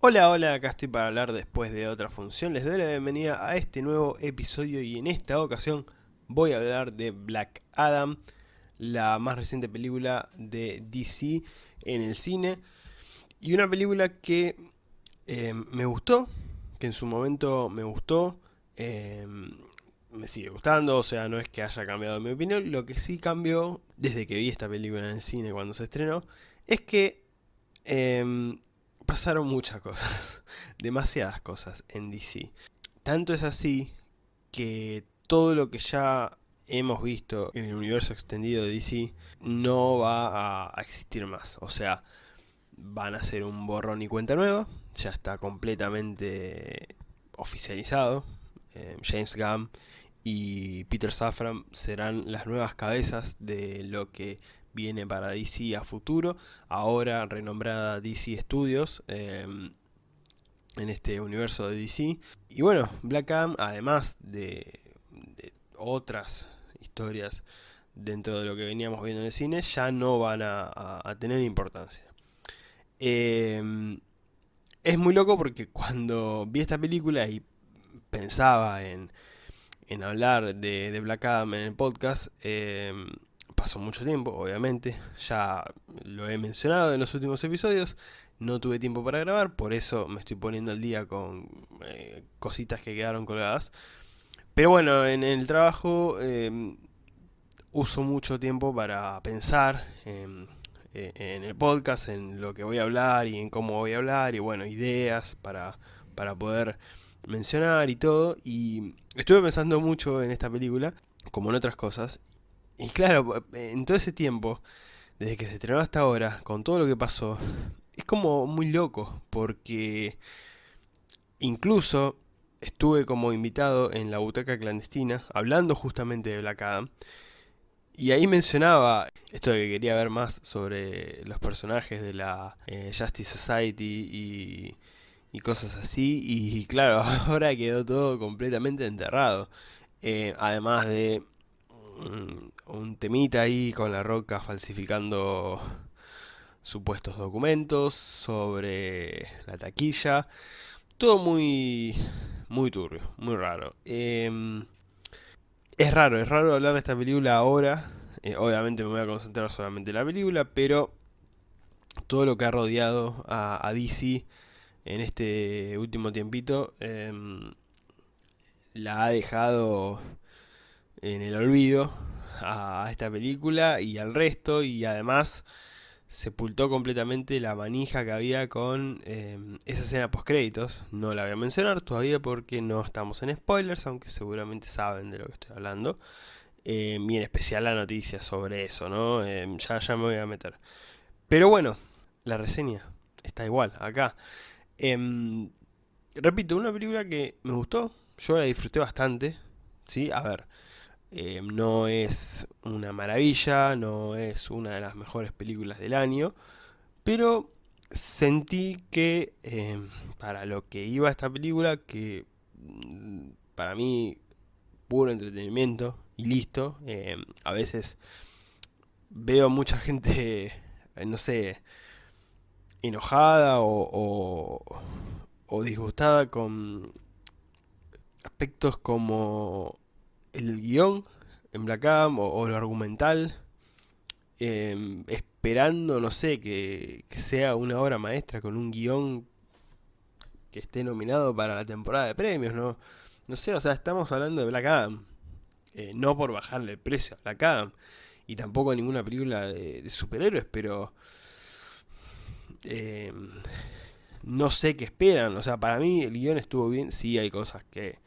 Hola, hola, acá estoy para hablar después de otra función. Les doy la bienvenida a este nuevo episodio y en esta ocasión voy a hablar de Black Adam, la más reciente película de DC en el cine. Y una película que eh, me gustó, que en su momento me gustó, eh, me sigue gustando, o sea, no es que haya cambiado mi opinión. Lo que sí cambió desde que vi esta película en el cine cuando se estrenó, es que... Eh, pasaron muchas cosas, demasiadas cosas en DC. Tanto es así que todo lo que ya hemos visto en el universo extendido de DC no va a existir más. O sea, van a ser un borrón y cuenta nueva. Ya está completamente oficializado. Eh, James Gunn y Peter Safran serán las nuevas cabezas de lo que viene para DC a futuro, ahora renombrada DC Studios, em, en este universo de DC. Y bueno, Black Adam, además de, otras historias dentro de lo que veníamos viendo en el cine, ya no van a, tener importancia. Em, es muy loco porque cuando vi esta película y pensaba en, en hablar de, Black Adam en el podcast, eh, pasó mucho tiempo, obviamente, ya lo he mencionado en los últimos episodios, no tuve tiempo para grabar, por eso me estoy poniendo al día con eh, cositas que quedaron colgadas. Pero bueno, en el trabajo em, uso mucho tiempo para pensar en, en, el podcast, en lo que voy a hablar y en cómo voy a hablar, y bueno, ideas para, para poder mencionar y todo. Y estuve pensando mucho en esta película, como en otras cosas, y claro, en todo ese tiempo, desde que se estrenó hasta ahora, con todo lo que pasó, es como muy loco, porque incluso estuve como invitado en la butaca clandestina, hablando justamente de Black Adam, y ahí mencionaba esto de que quería ver más sobre los personajes de la eh, Justice Society y, cosas así, y claro, ahora quedó todo completamente enterrado. Eh, además de un temita ahí con la roca falsificando supuestos documentos sobre la taquilla. Todo muy, muy turbio, muy raro. Em, es raro, es raro hablar de esta película ahora. Eh, obviamente me voy a concentrar solamente en la película, pero todo lo que ha rodeado a, DC en este último tiempito em, la ha dejado en el olvido a esta película y al resto y además sepultó completamente la manija que había con em, esa escena post créditos. No la voy a mencionar todavía porque no estamos en spoilers, aunque seguramente saben de lo que estoy hablando. Eh, y en especial la noticia sobre eso, ¿no? Em, ya, ya me voy a meter. Pero bueno, la reseña está igual, acá. repito, una película que me gustó, yo la disfruté bastante, ¿sí? A ver, eh, no es una maravilla, no es una de las mejores películas del año, pero sentí que eh, para lo que iba esta película, que mm, para mí puro entretenimiento y listo, eh, a veces veo mucha gente, no sé, enojada o, o disgustada con aspectos como el guion en Black Adam o, lo argumental, em, esperando, no sé, que, sea una obra maestra con un guion que esté nominado para la temporada de premios, ¿no? No sé, o sea, estamos hablando de Black Adam, eh, no por bajarle el precio a Black Adam, y tampoco ninguna película de, superhéroes, pero... Em, no sé qué esperan, o sea, para mí el guion estuvo bien, sí hay cosas que...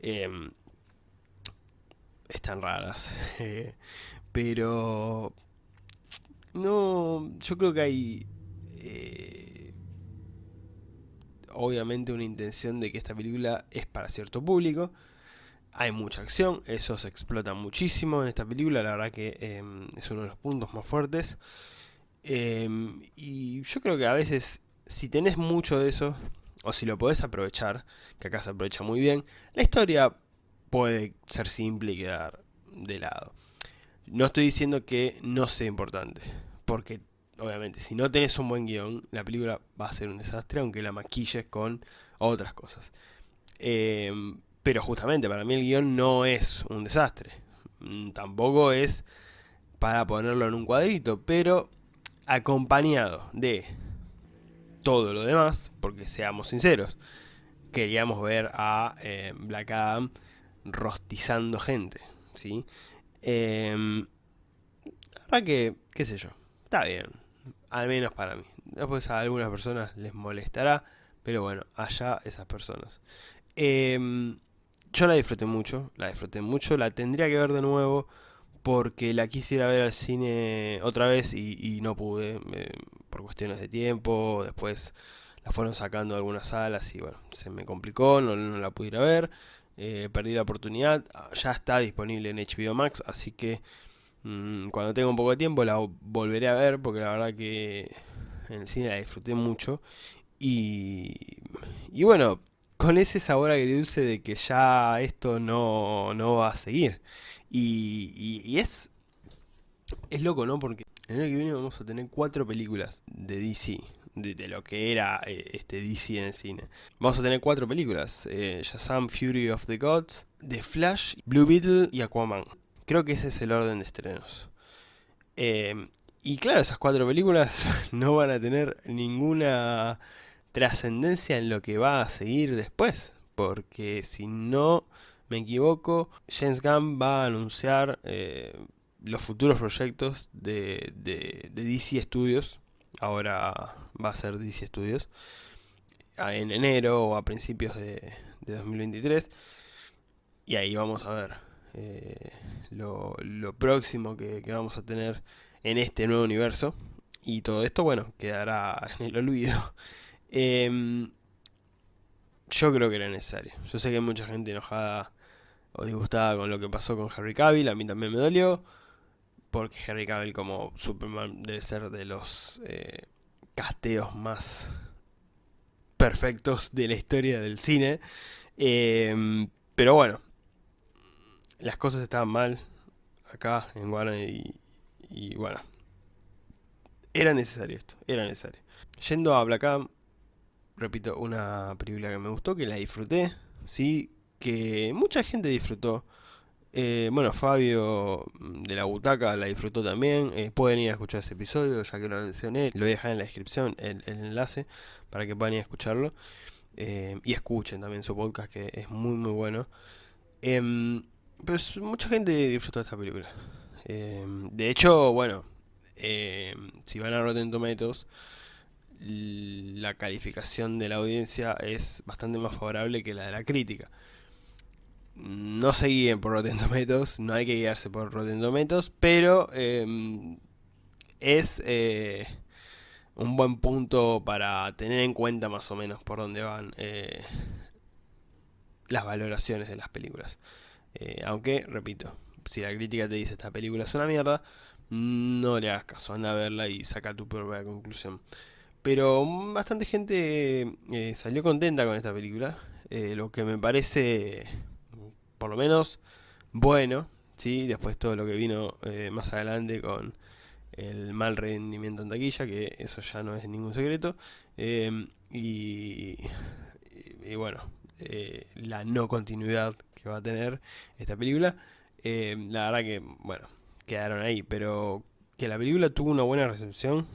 Em, están raras. pero no, yo creo que hay eh, obviamente una intención de que esta película es para cierto público. Hay mucha acción, eso se explota muchísimo en esta película, la verdad que em, es uno de los puntos más fuertes. Em, y yo creo que a veces, si tenés mucho de eso, o si lo podés aprovechar, que acá se aprovecha muy bien, la historia puede ser simple y quedar de lado. No estoy diciendo que no sea importante, porque obviamente, si no tenés un buen guion, la película va a ser un desastre, aunque la maquilles con otras cosas. Em, pero justamente, para mí el guion no es un desastre. Mm, tampoco es para ponerlo en un cuadrito, pero acompañado de todo lo demás, porque seamos sinceros, queríamos ver a eh, Black Adam rostizando gente, ¿sí? Eh, la verdad que, qué sé yo, está bien, al menos para mí. Después a algunas personas les molestará, pero bueno, allá esas personas. Em, yo la disfruté mucho, la disfruté mucho, la tendría que ver de nuevo porque la quisiera ver al cine otra vez y, no pude, por cuestiones de tiempo, después la fueron sacando de algunas salas y bueno, se me complicó, no, la pude ir a ver, eh, perdí la oportunidad, ya está disponible en HBO Max, así que mm, cuando tenga un poco de tiempo la volveré a ver porque la verdad que en el cine la disfruté mucho y, y bueno, con ese sabor agridulce de que ya esto no, no va a seguir. Y, es, es loco, ¿no? Porque el año que viene vamos a tener cuatro películas de DC, de, lo que era eh, este DC en el cine. Vamos a tener cuatro películas, eh, Shazam Fury of the Gods, The Flash, Blue Beetle y Aquaman. Creo que ese es el orden de estrenos. Eh, y claro, esas cuatro películas no van a tener ninguna trascendencia en lo que va a seguir después. Porque si no me equivoco, James Gunn va a anunciar eh, los futuros proyectos de, DC Studios. Ahora va a ser DC Studios. En enero o a principios de, 2023. Y ahí vamos a ver eh, lo, próximo que, vamos a tener en este nuevo universo. Y todo esto, bueno, quedará en el olvido. Em, yo creo que era necesario. Yo sé que hay mucha gente enojada o disgustada con lo que pasó con Harry Cavill, a mí también me dolió, porque Harry Cavill como Superman debe ser de los eh, casteos más perfectos de la historia del cine. Em, pero bueno, las cosas estaban mal acá en Warner y, y, bueno, era necesario esto, era necesario. Yendo a Black Adam, repito, una película que me gustó, que la disfruté, sí, que mucha gente disfrutó. Eh, bueno, Fabio mm, de la Butaca la disfrutó también. Eh, pueden ir a escuchar ese episodio, ya que lo mencioné. Lo voy a dejar en la descripción el, enlace para que puedan ir a escucharlo. Eh, y escuchen también su podcast, que es muy, muy bueno. Em, pero mucha gente disfrutó esta película. Em, de hecho, bueno, em, si van a Rotten Tomatoes, la calificación de la audiencia es bastante más favorable que la de la crítica no se guíen por Rotten Tomatoes, no hay que guiarse por Rotten Tomatoes, pero em, es eh, un buen punto para tener en cuenta más o menos por dónde van eh, las valoraciones de las películas. Eh, aunque, repito, si la crítica te dice esta película es una mierda, no le hagas caso, anda a verla y saca tu propia conclusión. Pero bastante gente salió contenta con esta película, lo que me parece por lo menos bueno, ¿sí? después todo lo que vino eh, más adelante con el mal rendimiento en taquilla, que eso ya no es ningún secreto, em, y, bueno, eh, la no continuidad que va a tener esta película, em, la verdad que, bueno, quedaron ahí, pero que la película tuvo una buena recepción,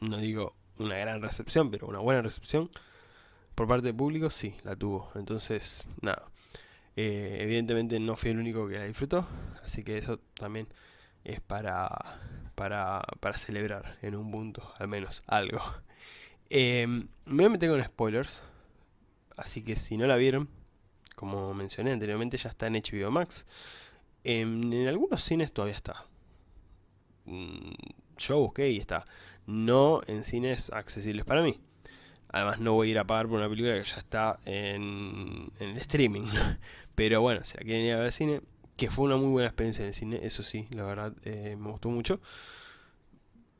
no digo una gran recepción, pero una buena recepción, por parte del público, sí, la tuvo, entonces, nada. Eh, evidentemente no fui el único que la disfrutó, así que eso también es para, para, celebrar en un punto, al menos algo. Em, me voy a meter con spoilers, así que si no la vieron, como mencioné anteriormente, ya está en HBO Max. En, en algunos cines todavía está. Mm, yo busqué y está. No en cines accesibles para mí. Además no voy a ir a pagar por una película que ya está en, el streaming. Pero bueno, si la quieren ir a ver al cine, que fue una muy buena experiencia en el cine, eso sí, la verdad eh, me gustó mucho.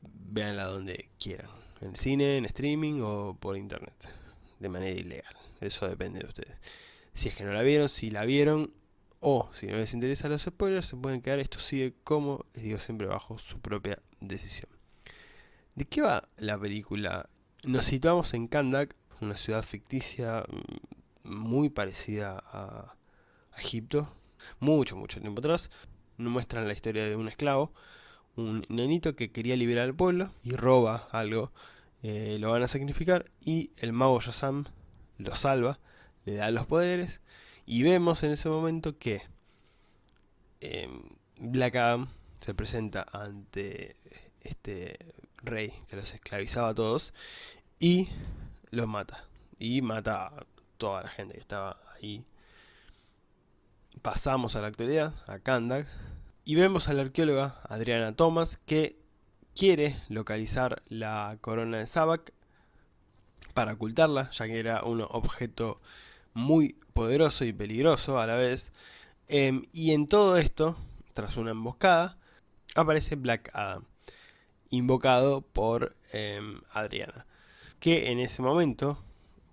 Véanla donde quieran. En cine, en streaming o por internet. De manera ilegal. Eso depende de ustedes. Si es que no la vieron, si la vieron o si no les interesa los spoilers, se pueden quedar. Esto sigue como les digo siempre bajo su propia decisión. ¿De qué va la película? Nos situamos en Kandak, una ciudad ficticia mm, muy parecida a Egipto, mucho, mucho tiempo atrás. Nos muestran la historia de un esclavo, un nenito que quería liberar al pueblo y roba algo, eh, lo van a sacrificar y el mago Yasam lo salva, le da los poderes y vemos en ese momento que em, Black Adam se presenta ante este rey que los esclavizaba a todos y los mata. Y mata a toda la gente que estaba ahí. Pasamos a la actualidad, a Kandak, y vemos a la arqueóloga Adriana Thomas que quiere localizar la corona de Sabak para ocultarla, ya que era un objeto muy poderoso y peligroso a la vez. Em, y en todo esto, tras una emboscada, aparece Black Adam, invocado por em, Adriana, que en ese momento,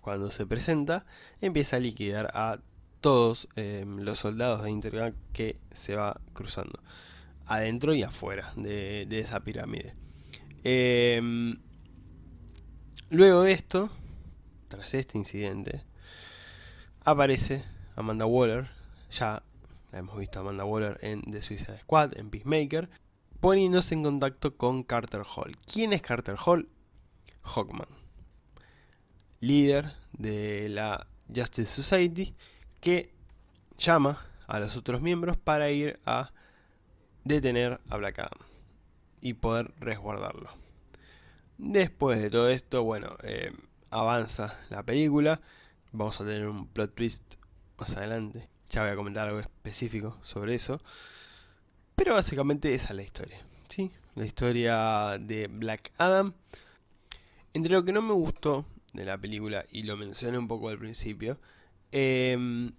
cuando se presenta, empieza a liquidar a todos em, los soldados de Intergang que se va cruzando, adentro y afuera de, esa pirámide. luego de esto, tras este incidente, aparece Amanda Waller, ya la hemos visto a Amanda Waller en The Suicide Squad, en Peacemaker, poniéndose en contacto con Carter Hall. ¿Quién es Carter Hall? Hawkman, líder de la Justice Society, que llama a los otros miembros para ir a detener a Black Adam y poder resguardarlo. Después de todo esto, bueno, eh, avanza la película Vamos a tener un plot twist más adelante. Ya voy a comentar algo específico sobre eso. Pero básicamente esa es la historia. ¿sí? La historia de Black Adam. Entre lo que no me gustó de la película, y lo mencioné un poco al principio, em,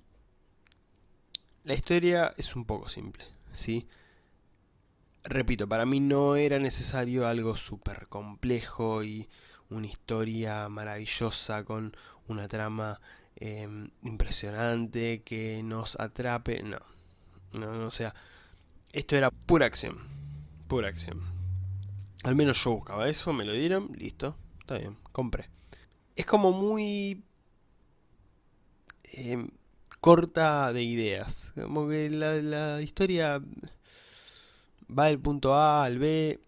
la historia es un poco simple. ¿sí? Repito, para mí no era necesario algo súper complejo y una historia maravillosa con una trama em, impresionante que nos atrape. No, no, no, o sea, esto era pura acción, pura acción. Al menos yo buscaba eso, me lo dieron, listo, está bien, compré. Es como muy em, corta de ideas, como que la, historia va del punto A al B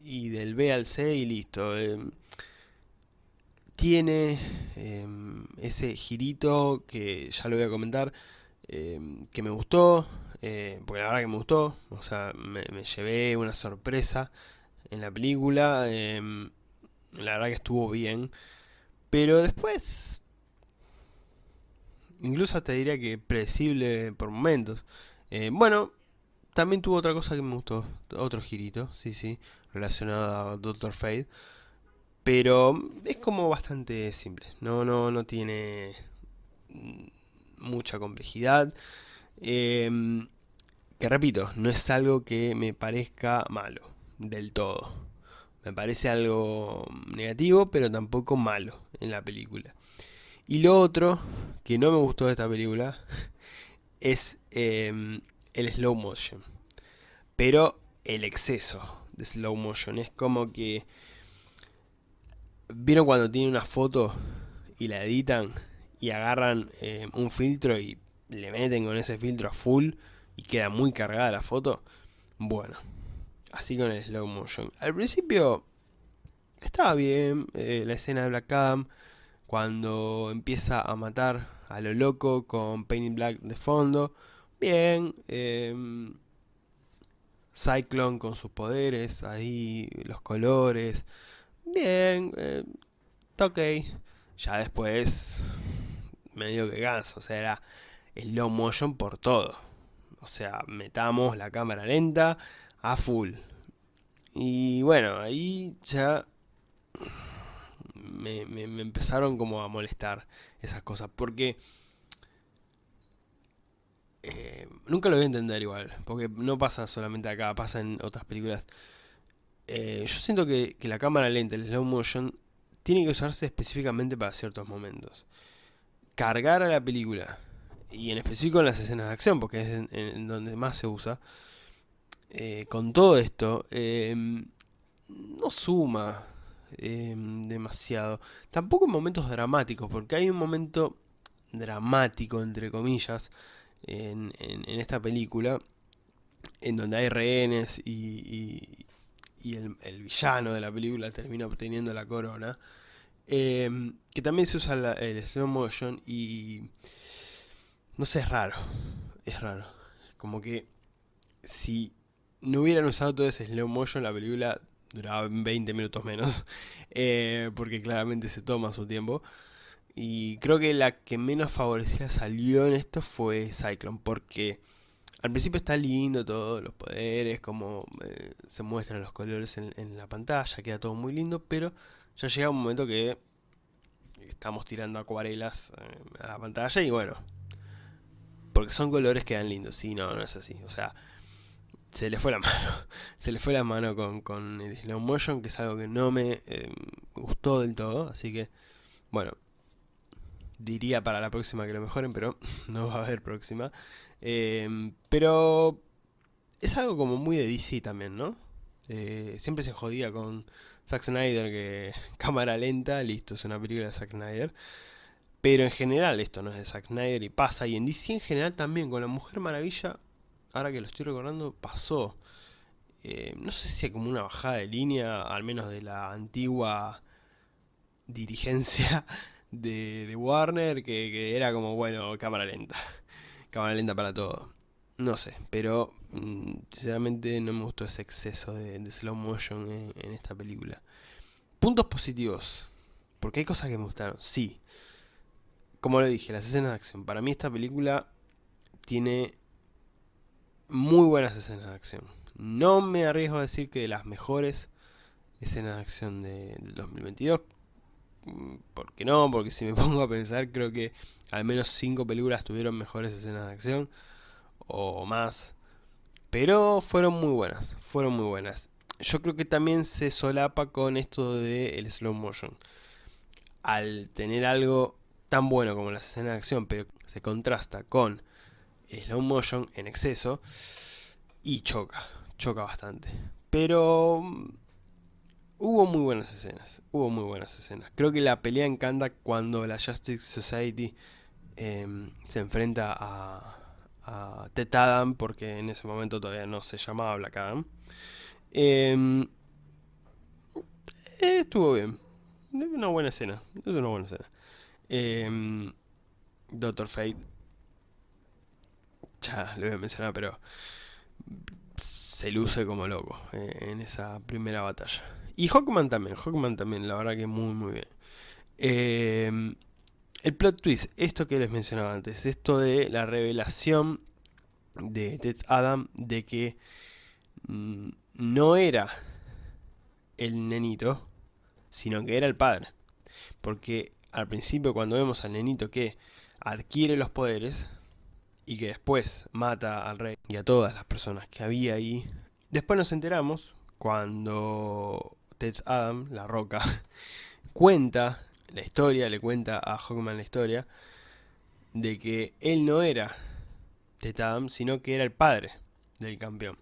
y del B al C y listo. Em, tiene em, ese girito que ya lo voy a comentar, que me gustó, eh, porque la verdad que me gustó, o sea, me, llevé una sorpresa en la película, la verdad que estuvo bien, pero después, incluso te diría que predecible por momentos. Eh, bueno, también tuvo otra cosa que me gustó, otro girito, sí, sí, relacionado a Doctor Fate. Pero es como bastante simple, no, no, no tiene mucha complejidad. Em, que repito, no es algo que me parezca malo, del todo. Me parece algo negativo, pero tampoco malo en la película. Y lo otro que no me gustó de esta película es em, el slow motion. Pero el exceso de slow motion es como que... ¿Vieron cuando tiene una foto y la editan y agarran eh, un filtro y le meten con ese filtro a full queda muy cargada la foto? Bueno, así con el slow motion. Al principio estaba bien eh, la escena de Black Adam cuando empieza a matar a lo loco con Painting Black de fondo. Bien, eh, Cyclone con sus poderes, ahí los colores. Bien, eh. Ya después, medio que cansa, o sea, era slow motion por todo. O sea, metamos la cámara lenta a full. Y bueno, ahí ya me, empezaron como a molestar esas cosas. Porque eh, nunca lo voy a entender igual, porque no pasa solamente acá, pasa en otras películas. Eh, yo siento que, la cámara lenta, el slow motion, tiene que usarse específicamente para ciertos momentos. Cargar a la película, y en específico en las escenas de acción, porque es en, donde más se usa, eh, con todo esto, no suma em, demasiado. Tampoco en momentos dramáticos, porque hay un momento dramático, entre comillas, en, esta película, en donde hay rehenes y, el, villano de la película termina obteniendo la corona. Que también se usa el slow motion y... No sé, es raro. Es raro. Como que si no hubieran usado todo ese slow motion, la película duraba 20 minutos menos. Eh, porque claramente se toma su tiempo. Y creo que la que menos favorecida salió en esto fue Cyclone. Porque al principio está lindo todo, los poderes, como eh, se muestran los colores en, la pantalla, queda todo muy lindo, pero ya llega un momento que estamos tirando acuarelas eh, a la pantalla y bueno, porque son colores que dan lindos, sí, no, no es así, o sea, se le fue la mano, se le fue la mano con, el slow motion, que es algo que no me eh, gustó del todo, así que, bueno, diría para la próxima que lo mejoren, pero no va a haber próxima. Em, pero es algo como muy de DC también, ¿no? Eh, siempre se jodía con Zack Snyder que cámara lenta, listo, es una película de Zack Snyder. Pero en general esto no es de Zack Snyder y pasa. Y en DC en general también, con la Mujer Maravilla, ahora que lo estoy recordando, pasó. Eh, no sé si hay como una bajada de línea, al menos de la antigua dirigencia de, Warner, que, era como, bueno, cámara lenta cámara lenta para todo. No sé, pero mm, sinceramente no me gustó ese exceso de, slow motion en, esta película. Puntos positivos. Porque hay cosas que me gustaron, sí. Como lo dije, las escenas de acción. Para mí esta película tiene muy buenas escenas de acción. No me arriesgo a decir que de las mejores escenas de acción de, del 2022. Mm, ¿Por qué no? Porque si me pongo a pensar, creo que al menos 5 películas tuvieron mejores escenas de acción, o más. Pero fueron muy buenas, fueron muy buenas. Yo creo que también se solapa con esto del el slow motion. Al tener algo tan bueno como las escenas de acción, pero se contrasta con slow motion en exceso, y choca, choca bastante. Pero mm, Hubo muy buenas escenas, hubo muy buenas escenas. Creo que la pelea encanta cuando la Justice Society em, se enfrenta a, a Adam, porque en ese momento todavía no se llamaba Black Adam. Em, eh, estuvo bien. Una buena escena. Es una buena escena. Em, Doctor Fate. Ya lo voy a mencionar, pero se luce como loco eh, en esa primera batalla. Y Hawkman también, Hawkman también, la verdad que muy muy bien. Em, el plot twist, esto que les mencionaba antes, esto de la revelación de Ted Adam de que mm, no era el nenito, sino que era el padre. Porque al principio cuando vemos al nenito que adquiere los poderes y que después mata al rey y a todas las personas que había ahí, después nos enteramos cuando Ted Adam, la roca, cuenta la historia, le cuenta a Hawkman la historia, de que él no era Ted Adam, sino que era el padre del campeón.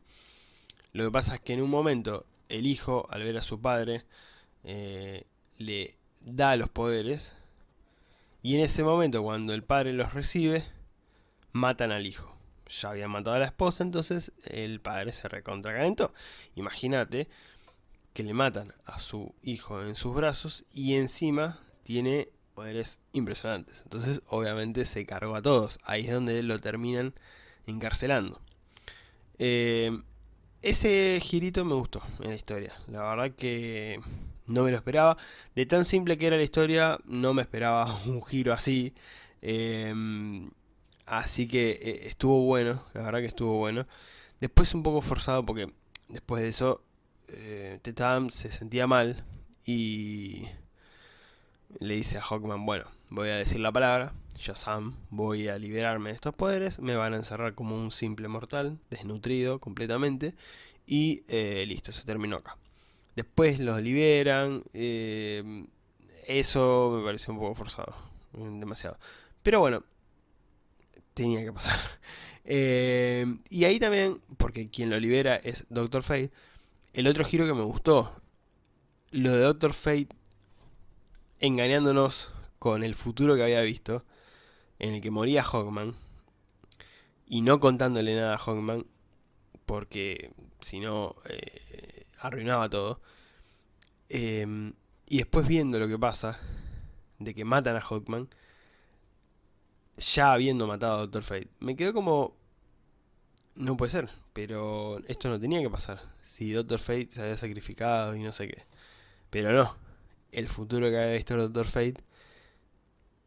Lo que pasa es que en un momento el hijo, al ver a su padre, eh, le da los poderes, y en ese momento cuando el padre los recibe, matan al hijo. Ya habían matado a la esposa, entonces el padre se recontracalentó. Imagínate que le matan a su hijo en sus brazos y encima tiene poderes impresionantes. Entonces obviamente se cargó a todos. Ahí es donde lo terminan encarcelando. Eh, ese girito me gustó en la historia. La verdad que no me lo esperaba. De tan simple que era la historia, no me esperaba un giro así. Eh, así que eh, estuvo bueno, la verdad que estuvo bueno. Después un poco forzado porque después de eso eh, Tetam se sentía mal y le dice a Hawkman, bueno, voy a decir la palabra, Shazam, voy a liberarme de estos poderes, me van a encerrar como un simple mortal, desnutrido completamente, y eh, listo, se terminó acá. Después los liberan, eh, eso me pareció un poco forzado, demasiado. Pero bueno, tenía que pasar. y ahí también, porque quien lo libera es Doctor Fate, el otro giro que me gustó lo de Doctor Fate engañándonos con el futuro que había visto, en el que moría Hawkman, y no contándole nada a Hawkman, porque si no eh, arruinaba todo. Em, y después viendo lo que pasa, de que matan a Hawkman, ya habiendo matado a Doctor Fate, me quedó como... No puede ser, pero esto no tenía que pasar. Si Doctor Fate se había sacrificado y no sé qué. Pero no, el futuro que había visto Doctor Fate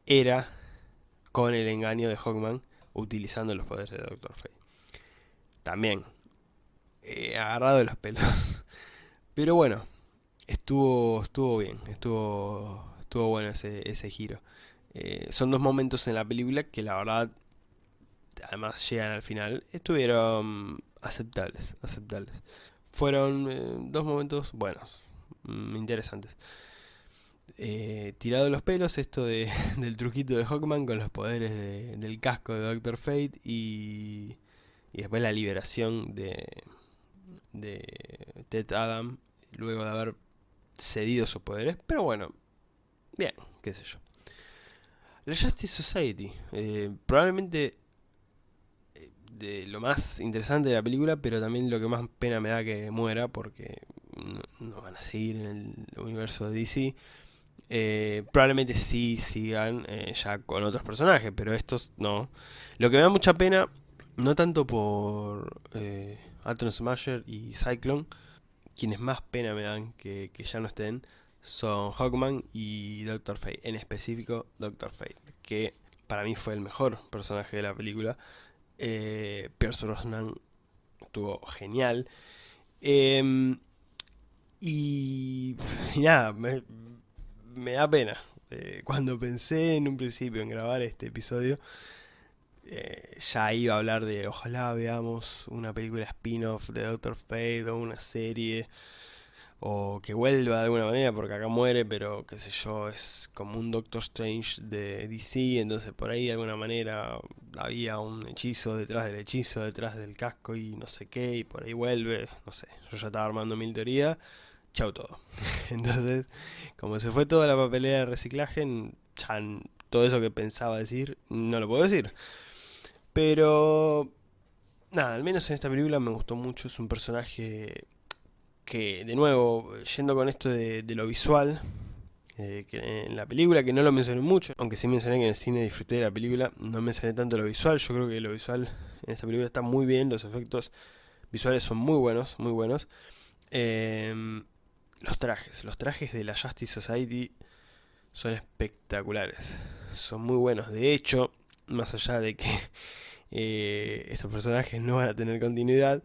era con el engaño de Hawkman utilizando los poderes de Doctor Fate. También, eh, agarrado de los pelos. Pero bueno, estuvo, estuvo bien, estuvo, estuvo bueno ese, ese giro. Eh, son dos momentos en la película que la verdad, además llegan al final, estuvieron aceptables, aceptables. Fueron eh, dos momentos buenos, mm, interesantes. Eh, tirado los pelos esto de, del truquito de Hawkman con los poderes del casco de Doctor Fate y, y después la liberación de, de Ted Adam luego de haber cedido sus poderes. Pero bueno, bien, qué sé yo. La Justice Society, eh, probablemente eh, de lo más interesante de la película, pero también lo que más pena me da que muera porque no, van a seguir en el universo de DC. Eh, probablemente sí sigan ya con otros personajes, pero estos no. Lo que me da mucha pena, no tanto por Atom Smasher y Cyclone, quienes más pena me dan que, ya no estén, son Hawkman y Doctor Fate, en específico Doctor Fate, que para mí fue el mejor personaje de la película. Eh, Pierce Brosnan estuvo genial. Em, y, nada, me, da pena. Eh, cuando pensé en un principio en grabar este episodio, eh, ya iba a hablar de ojalá veamos una película spin-off de Doctor Fate o una serie o que vuelva de alguna manera, porque acá muere, pero qué sé yo, es como un Doctor Strange de DC, entonces por ahí de alguna manera había un hechizo detrás del hechizo, detrás del casco y no sé qué, y por ahí vuelve, no sé, yo ya estaba armando mil teorías, chau todo. entonces, como se fue toda la papelera de reciclaje, ya todo eso que pensaba decir, no lo puedo decir. Pero, nada, al menos en esta película me gustó mucho, es un personaje que, de nuevo, yendo con esto de, lo visual, eh, que en la película, que no lo mencioné mucho, aunque sí mencioné que en el cine disfruté de la película, no mencioné tanto lo visual, yo creo que lo visual en esta película está muy bien, los efectos visuales son muy buenos, muy buenos. Em, los trajes, los trajes de la Justice Society son espectaculares, son muy buenos, de hecho, más allá de que eh, estos personajes no van a tener continuidad,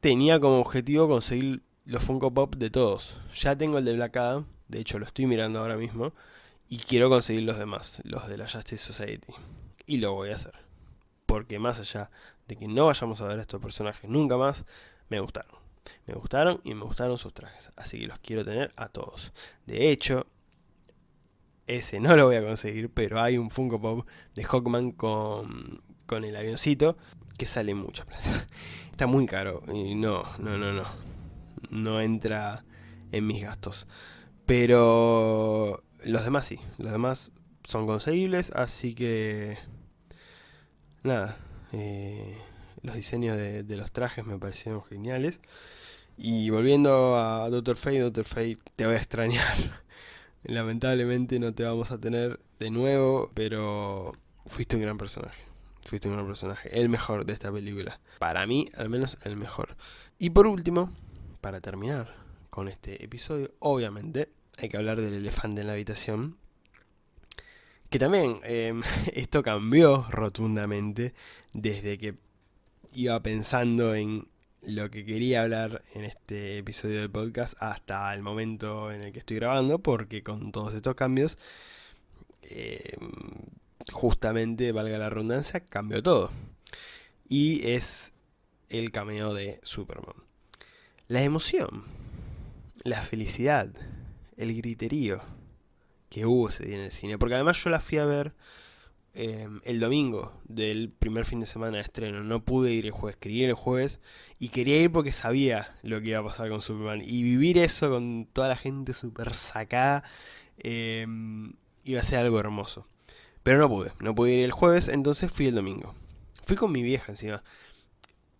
tenía como objetivo conseguir los Funko Pop de todos. Ya tengo el de Black de hecho lo estoy mirando ahora mismo, y quiero conseguir los demás, los de la Justice Society. Y lo voy a hacer. Porque más allá de que no vayamos a ver a estos personajes nunca más, me gustaron. Me gustaron y me gustaron sus trajes. Así que los quiero tener a todos. De hecho, ese no lo voy a conseguir, pero hay un Funko Pop de Hawkman con, con el avioncito que sale mucha plata. Está muy caro y no, no, no, no. No entra en mis gastos. Pero los demás sí, los demás son conseguibles, así que... Nada, eh, los diseños de, los trajes me parecieron geniales. Y volviendo a Doctor Fate, Doctor Fate, te voy a extrañar. Lamentablemente no te vamos a tener de nuevo, pero fuiste un gran personaje fuiste un personaje, el mejor de esta película. Para mí, al menos el mejor. Y por último, para terminar con este episodio, obviamente hay que hablar del elefante en la habitación. Que también em, esto cambió rotundamente desde que iba pensando en lo que quería hablar en este episodio del podcast hasta el momento en el que estoy grabando, porque con todos estos cambios em, justamente, valga la redundancia, cambió todo. Y es el cameo de Superman. La emoción, la felicidad, el griterío que hubo ese día en el cine. Porque además yo la fui a ver em, el domingo del primer fin de semana de estreno. No pude ir el jueves, quería ir el jueves y quería ir porque sabía lo que iba a pasar con Superman. Y vivir eso con toda la gente súper sacada em, iba a ser algo hermoso. Pero no pude, no pude ir el jueves, entonces fui el domingo. Fui con mi vieja encima.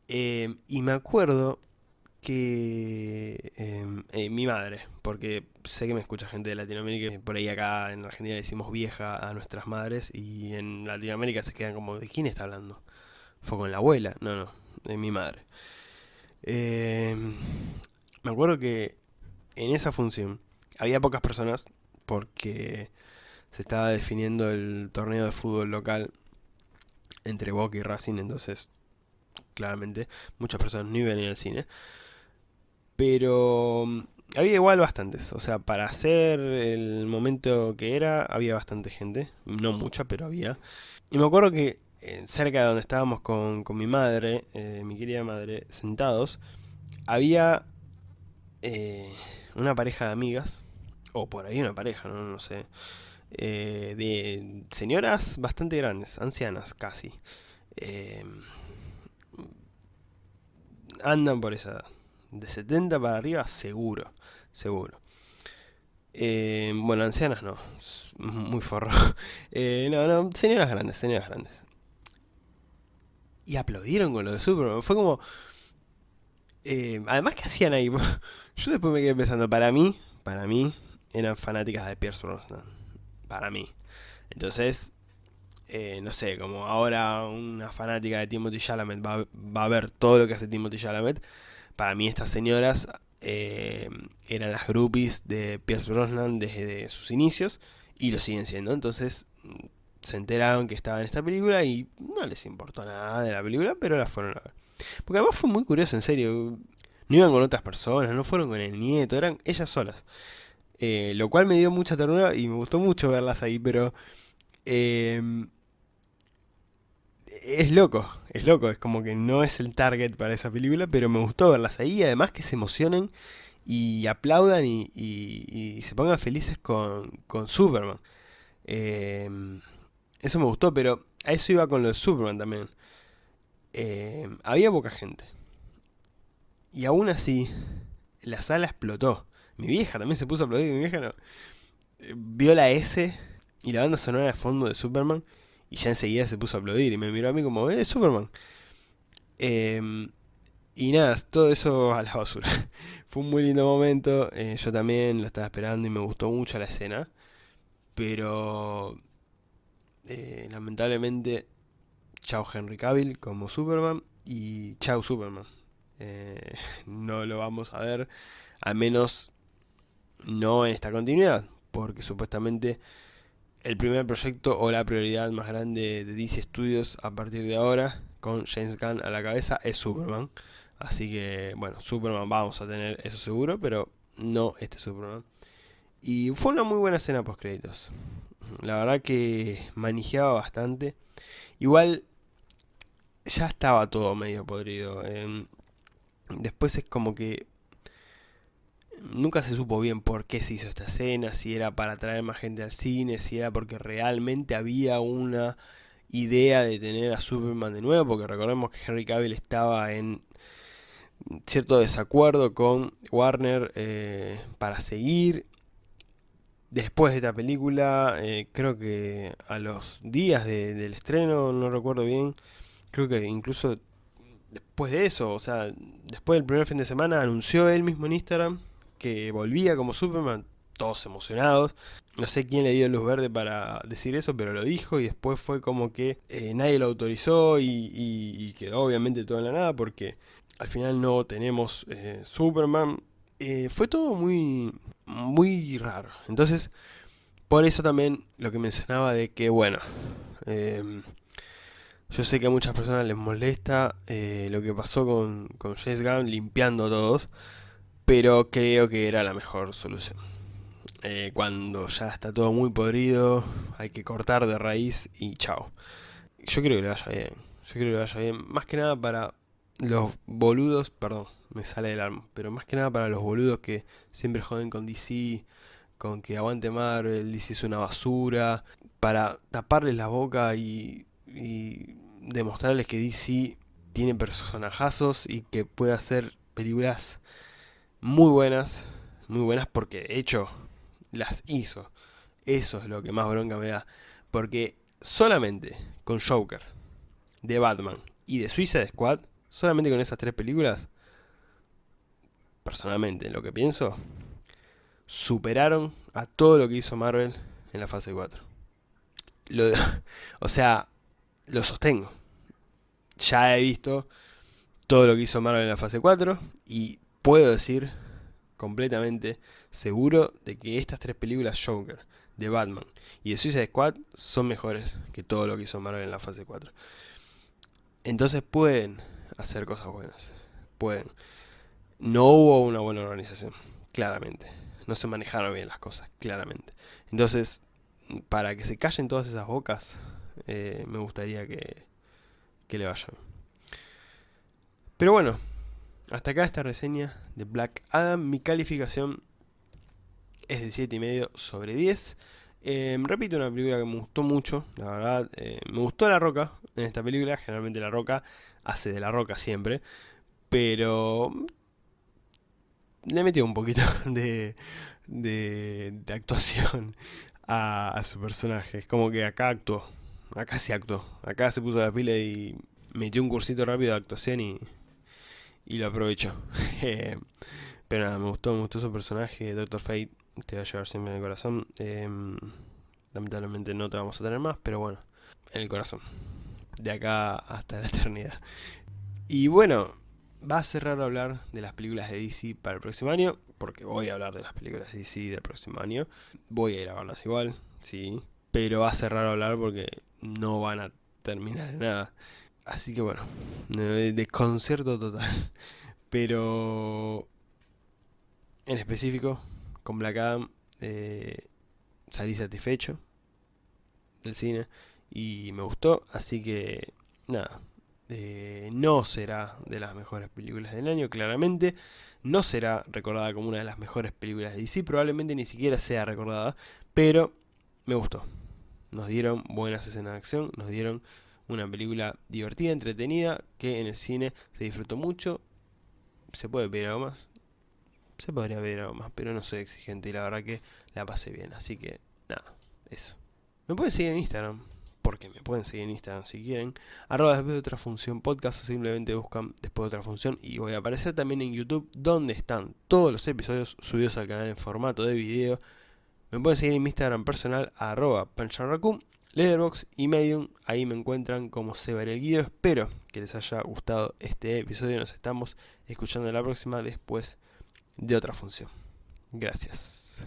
Em, y me acuerdo que em, eh, mi madre, porque sé que me escucha gente de Latinoamérica, por ahí acá en Argentina decimos vieja a nuestras madres y en Latinoamérica se quedan como, ¿de quién está hablando? ¿Fue con la abuela? No, no, de mi madre. Em, me acuerdo que en esa función había pocas personas porque se estaba definiendo el torneo de fútbol local entre Boca y Racing, entonces claramente muchas personas no iban a ir al cine. Pero mm, había igual bastantes, o sea, para hacer el momento que era, había bastante gente, no mucha, pero había. Y me acuerdo que eh, cerca de donde estábamos con, mi madre, eh, mi querida madre, sentados, había eh, una pareja de amigas, o por ahí una pareja, no, no sé, de señoras bastante grandes, ancianas casi. andan por esa edad de 70 para arriba, seguro, seguro. Eh, bueno, ancianas no, muy forro. Eh, no, no, señoras grandes, señoras grandes. Y aplaudieron con lo de Superman, fue como... Eh, además, ¿qué hacían ahí? Yo después me quedé pensando, para mí, para mí, eran fanáticas de Pierce Brosnan. Para mí. Entonces, no sé, como ahora una fanática de Timothy Chalamet va, va, a ver todo lo que hace Timothy Chalamet, para mí estas señoras eh, eran las groupies de Pierce Brosnan desde sus inicios y lo siguen siendo. Entonces se enteraron que estaba en esta película y no les importó nada de la película, pero la fueron a ver. Porque además fue muy curioso, en serio. No iban con otras personas, no fueron con el nieto, eran ellas solas. Eh, lo cual me dio mucha ternura y me gustó mucho verlas ahí, pero... Eh, es loco, es loco, es como que no es el target para esa película, pero me gustó verlas ahí, además que se emocionen y aplaudan y, se pongan felices con, Superman. Em, eso me gustó, pero a eso iba con lo de Superman también. Em, había poca gente. Y aún así, la sala explotó. Mi vieja también se puso a aplaudir, mi vieja no. Eh, vio la S y la banda sonora de fondo de Superman y ya enseguida se puso a aplaudir y me miró a mí como, ¡eh, Superman! Em, y nada, todo eso a la basura. Fue un muy lindo momento, eh, yo también lo estaba esperando y me gustó mucho la escena. Pero, eh, lamentablemente, chao Henry Cavill como Superman y chao Superman. No lo vamos a ver, al menos no en esta continuidad, porque supuestamente el primer proyecto o la prioridad más grande de DC Studios a partir de ahora, con James Gunn a la cabeza, es Superman. Así que, bueno, Superman vamos a tener eso seguro, pero no este Superman. Y fue una muy buena escena post créditos. La verdad que manejaba bastante. Igual ya estaba todo medio podrido. Em, después es como que nunca se supo bien por qué se hizo esta escena, si era para atraer más gente al cine, si era porque realmente había una idea de tener a Superman de nuevo, porque recordemos que Henry Cavill estaba en cierto desacuerdo con Warner eh, para seguir. Después de esta película, eh, creo que a los días del estreno, no recuerdo bien, creo que incluso después de eso, o sea, después del primer fin de semana, anunció él mismo en Instagram que volvía como Superman, todos emocionados. No sé quién le dio luz verde para decir eso, pero lo dijo y después fue como que eh, nadie lo autorizó y, quedó obviamente todo en la nada porque al final no tenemos eh, Superman. Eh, fue todo muy, muy raro. Entonces, por eso también lo que mencionaba de que, bueno, yo sé que a muchas personas les molesta lo que pasó con, con Gunn limpiando todos pero creo que era la mejor solución. Eh, cuando ya está todo muy podrido, hay que cortar de raíz y chao. Yo creo que le vaya bien, yo creo que le vaya bien, más que nada para los boludos, perdón, me sale del alma, pero más que nada para los boludos que siempre joden con DC con que aguante Marvel, DC es una basura, para taparles la boca y, y demostrarles que DC tiene personajazos y que puede hacer películas muy buenas, muy buenas porque de hecho las hizo. Eso es lo que más bronca me da. Porque solamente con Joker, de Batman y de Suicide Squad, solamente con esas tres películas, personalmente lo que pienso, superaron a todo lo que hizo Marvel en la fase 4. o sea, lo sostengo. Ya he visto todo lo que hizo Marvel en la fase 4 y puedo decir completamente seguro de que estas tres películas Joker, de Batman y de Suicide Squad son mejores que todo lo que hizo Marvel en la fase 4. Entonces pueden hacer cosas buenas. Pueden. No hubo una buena organización, claramente. No se manejaron bien las cosas, claramente. Entonces, para que se callen todas esas bocas, eh, me gustaría que, que le vayan. Pero bueno, hasta acá esta reseña de Black Adam. Mi calificación es de 7,5 sobre 10. Em, repito, una película que me gustó mucho, la verdad. Eh, me gustó La Roca en esta película. Generalmente La Roca hace de La Roca siempre. Pero le metió un poquito de, de, actuación a, su personaje. Es como que acá actuó. Acá se actuó. Acá se puso la pila y metió un cursito rápido de actuación y, y lo aprovechó. Pero nada, me gustó, me gustó su personaje, Doctor Fate te va a llevar siempre en el corazón. Em, lamentablemente no te vamos a tener más, pero bueno, en el corazón. De acá hasta la eternidad. Y bueno, va a ser raro hablar de las películas de DC para el próximo año, porque voy a hablar de las películas de DC del próximo año. Voy a ir a verlas igual, sí, pero va a ser raro hablar porque no van a terminar en nada. Así que bueno, desconcierto total. Pero en específico, con Black Adam eh, salí satisfecho del cine y me gustó, así que nada, eh, no será de las mejores películas del año, claramente, no será recordada como una de las mejores películas de DC, probablemente ni siquiera sea recordada, pero me gustó. Nos dieron buenas escenas de acción, nos dieron una película divertida, entretenida, que en el cine se disfrutó mucho. Se puede ver algo más, se podría ver algo más, pero no soy exigente y la verdad que la pasé bien. Así que, nada, eso. Me pueden seguir en Instagram, porque me pueden seguir en Instagram si quieren. Arroba después de otra función podcast o simplemente buscan después de otra función. Y voy a aparecer también en YouTube, donde están todos los episodios subidos al canal en formato de video. Me pueden seguir en mi Instagram personal, arroba pancharracum, Letterboxd y Medium. Ahí me encuentran como Sebar el Guido. Espero que les haya gustado este episodio. Nos estamos escuchando la próxima después de otra función. Gracias.